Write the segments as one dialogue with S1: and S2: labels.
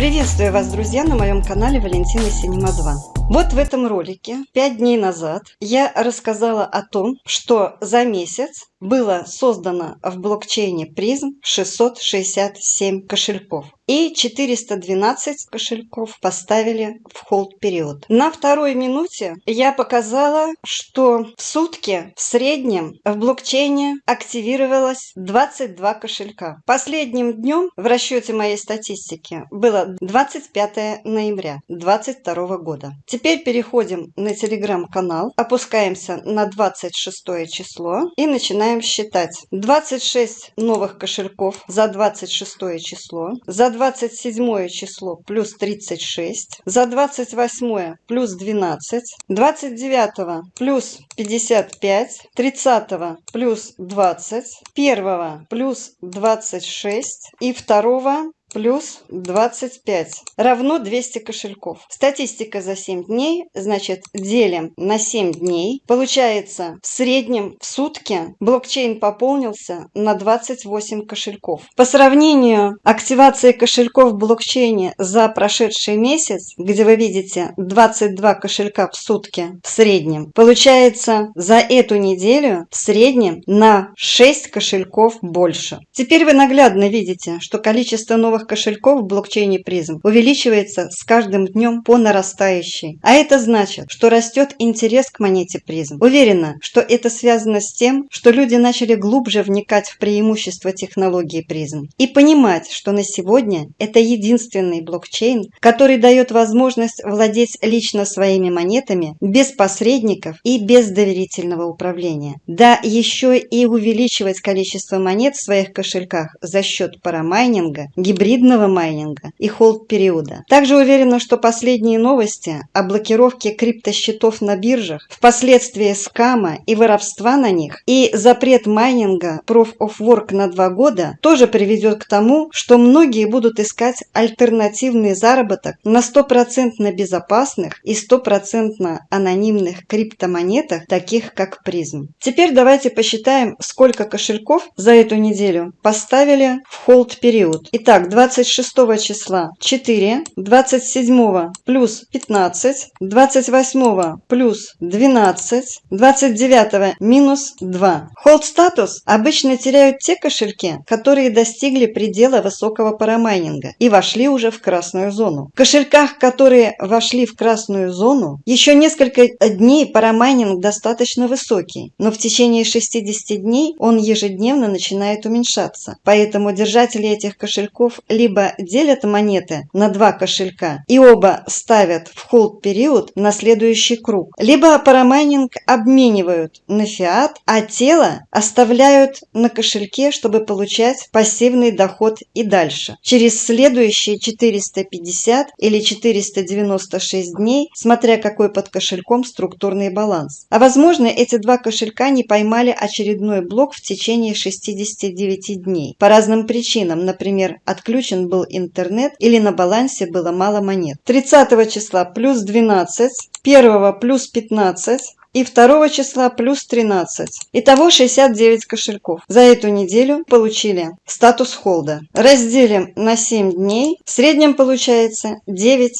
S1: Приветствую вас, друзья, на моем канале Валентина Синема 2. Вот в этом ролике 5 дней назад я рассказала о том, что за месяц было создано в блокчейне призм 667 кошельков и 412 кошельков поставили в холд период. На второй минуте я показала, что в сутки в среднем в блокчейне активировалось 22 кошелька. Последним днем в расчете моей статистики было 25 ноября 2022 года. Теперь переходим на телеграм-канал, опускаемся на 26 число и начинаем считать. 26 новых кошельков за 26 число, за 27 число плюс 36, за 28 плюс 12, 29 плюс 55, 30 плюс 20, 1 плюс 26 и 2 плюс 25 равно 200 кошельков. Статистика за 7 дней, значит, делим на 7 дней. Получается, в среднем в сутки блокчейн пополнился на 28 кошельков. По сравнению активации кошельков в блокчейне за прошедший месяц, где вы видите 22 кошелька в сутки в среднем, получается за эту неделю в среднем на 6 кошельков больше. Теперь вы наглядно видите, что количество новых новых кошельков в блокчейне призм увеличивается с каждым днем по нарастающей. А это значит, что растет интерес к монете призм. Уверена, что это связано с тем, что люди начали глубже вникать в преимущества технологии призм и понимать, что на сегодня это единственный блокчейн, который дает возможность владеть лично своими монетами без посредников и без доверительного управления. Да, еще и увеличивать количество монет в своих кошельках за счет парамайнинга, гибридного гибридного майнинга и холд-периода. Также уверена, что последние новости о блокировке криптосчетов на биржах, впоследствии скама и воровства на них и запрет майнинга Proof of Work на два года тоже приведет к тому, что многие будут искать альтернативный заработок на стопроцентно безопасных и стопроцентно анонимных криптомонетах, таких как призм. Теперь давайте посчитаем, сколько кошельков за эту неделю поставили в холд период. Итак, 26 числа 4, 27 плюс 15, 28 плюс 12, 29 минус 2. Hold статус обычно теряют те кошельки, которые достигли предела высокого парамайнинга и вошли уже в красную зону. В кошельках, которые вошли в красную зону, еще несколько дней парамайнинг достаточно высокий, но в течение 60 дней он ежедневно начинает уменьшаться. Поэтому держатели этих кошельков либо делят монеты на два кошелька и оба ставят в холд период на следующий круг, либо парамайнинг обменивают на фиат, а тело оставляют на кошельке, чтобы получать пассивный доход и дальше. Через следующие 450 или 496 дней, смотря какой под кошельком структурный баланс. А возможно, эти два кошелька не поймали очередной блок в течение 69 дней. По разным причинам, например, отключение отключен был интернет или на балансе было мало монет. 30 числа плюс 12, 1 плюс 15, и 2 числа плюс 13. Итого 69 кошельков. За эту неделю получили статус холда. Разделим на 7 дней. В среднем получается 9-10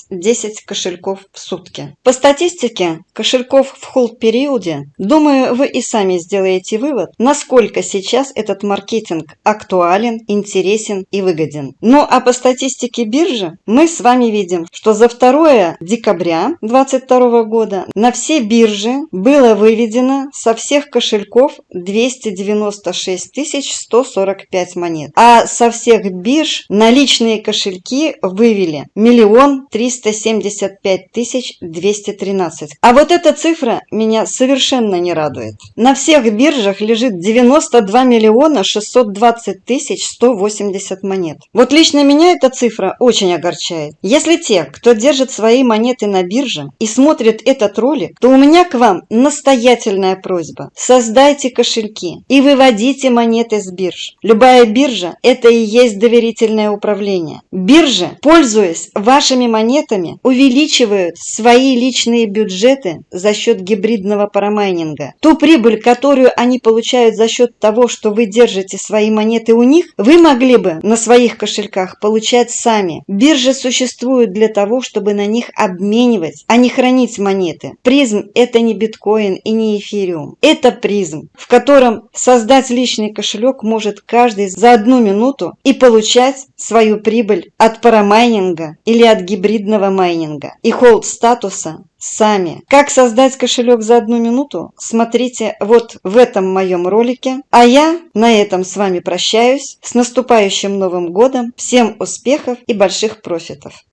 S1: кошельков в сутки. По статистике кошельков в холд периоде, думаю, вы и сами сделаете вывод, насколько сейчас этот маркетинг актуален, интересен и выгоден. Ну а по статистике биржи мы с вами видим, что за 2 декабря 2022 года на все биржи было выведено со всех кошельков 296 145 монет, а со всех бирж наличные кошельки вывели миллион триста семьдесят пять тысяч двести тринадцать. А вот эта цифра меня совершенно не радует. На всех биржах лежит 92 миллиона 620 тысяч 180 монет. Вот лично меня эта цифра очень огорчает. Если те, кто держит свои монеты на бирже и смотрит этот ролик, то у меня к вам настоятельная просьба. Создайте кошельки и выводите монеты с бирж. Любая биржа – это и есть доверительное управление. Биржи, пользуясь вашими монетами, увеличивают свои личные бюджеты за счет гибридного парамайнинга. Ту прибыль, которую они получают за счет того, что вы держите свои монеты у них, вы могли бы на своих кошельках получать сами. Биржи существуют для того, чтобы на них обменивать, а не хранить монеты. Призм – это не биткоин и не эфириум. Это призм, в котором создать личный кошелек может каждый за одну минуту и получать свою прибыль от парамайнинга или от гибридного майнинга и холд статуса сами. Как создать кошелек за одну минуту, смотрите вот в этом моем ролике. А я на этом с вами прощаюсь. С наступающим Новым Годом! Всем успехов и больших профитов!